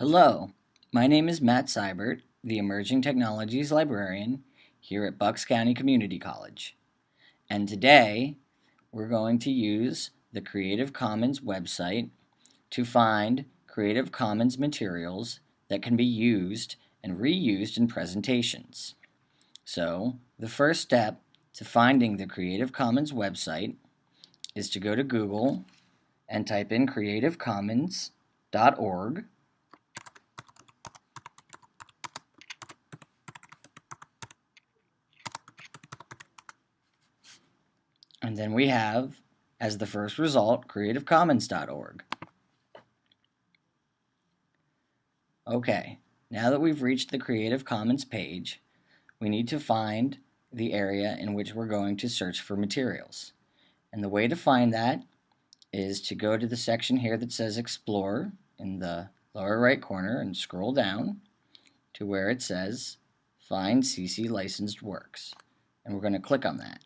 Hello, my name is Matt Seibert, the Emerging Technologies Librarian here at Bucks County Community College. And today we're going to use the Creative Commons website to find Creative Commons materials that can be used and reused in presentations. So the first step to finding the Creative Commons website is to go to Google and type in creativecommons.org And then we have, as the first result, creativecommons.org. Okay, now that we've reached the Creative Commons page, we need to find the area in which we're going to search for materials. And the way to find that is to go to the section here that says Explore in the lower right corner and scroll down to where it says Find CC Licensed Works. And we're going to click on that.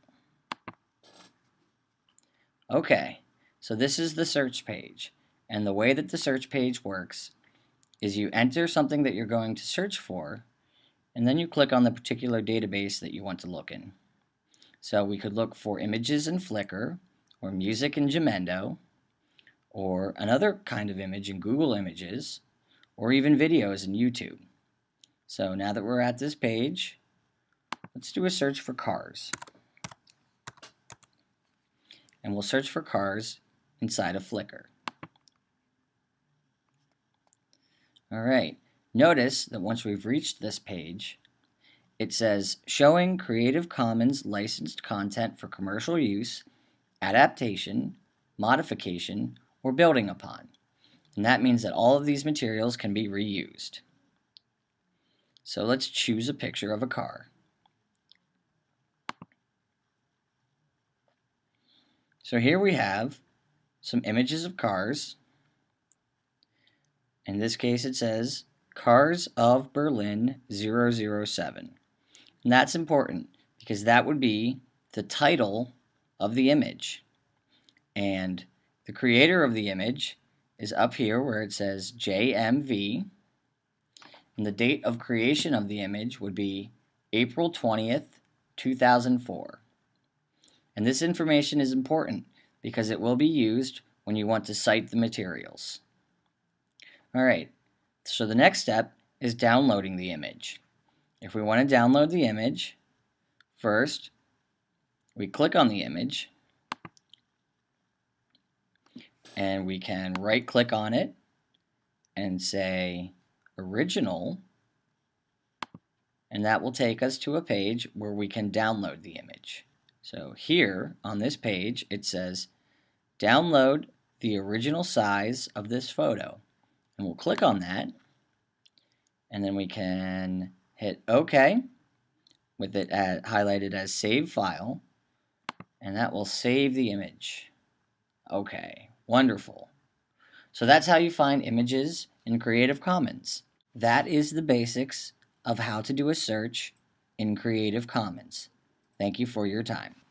Okay, so this is the search page. And the way that the search page works is you enter something that you're going to search for, and then you click on the particular database that you want to look in. So we could look for images in Flickr, or music in Jamendo, or another kind of image in Google Images, or even videos in YouTube. So now that we're at this page, let's do a search for cars and we'll search for cars inside of Flickr. Alright, notice that once we've reached this page, it says showing Creative Commons licensed content for commercial use, adaptation, modification, or building upon. And that means that all of these materials can be reused. So let's choose a picture of a car. So here we have some images of cars. In this case it says Cars of Berlin 007. And that's important because that would be the title of the image. And the creator of the image is up here where it says JMV. And the date of creation of the image would be April 20th, 2004. And this information is important because it will be used when you want to cite the materials. Alright, so the next step is downloading the image. If we want to download the image, first we click on the image and we can right click on it and say original and that will take us to a page where we can download the image. So here on this page it says download the original size of this photo and we'll click on that and then we can hit OK with it at, highlighted as save file and that will save the image. Okay, wonderful. So that's how you find images in Creative Commons. That is the basics of how to do a search in Creative Commons. Thank you for your time.